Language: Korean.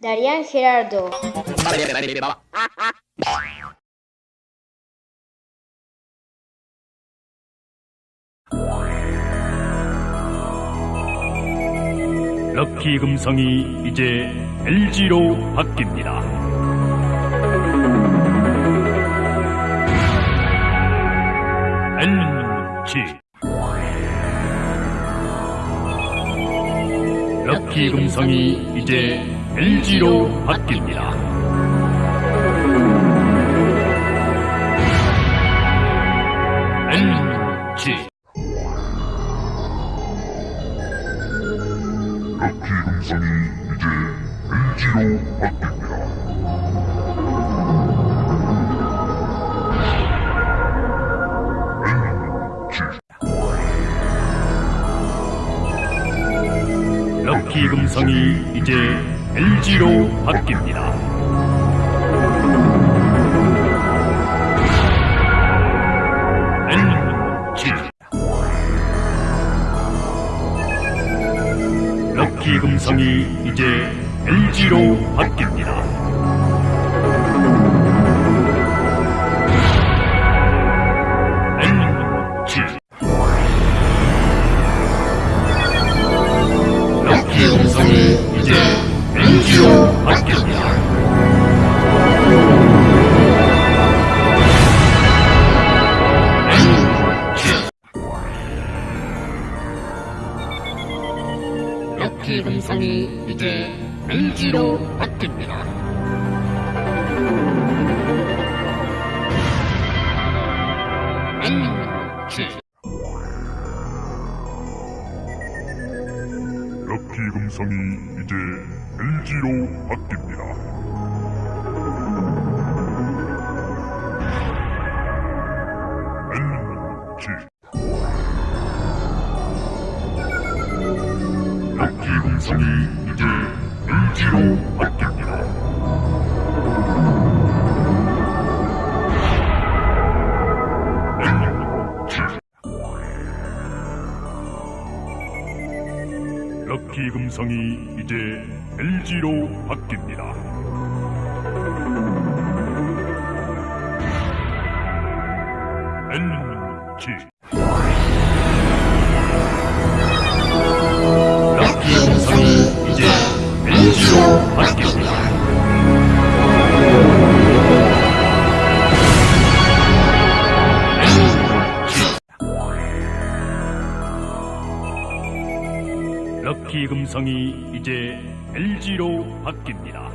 Darían Gerardo. 럭키 금성이 이제 LG로 바뀝니다. 럭키 금성이 이제 LG로 바뀝니다. LG 럭키 금성이 이제 LG로 바뀝니다. 럭키 금성이 이제 LG로 바뀝니다. 럭키 금성이 이제 LG로 바뀝니다. 럭키 금성이 이제 LG로 바뀝니다. LG 럭키 금성이 이제 LG로 바뀝니다. LG 럭키 금성이 이제 LG로 바뀝니다. 럭키 금성이 이제 LG로 바뀝니다. LG 럭키 금성이 이제 LG로 바뀝니다.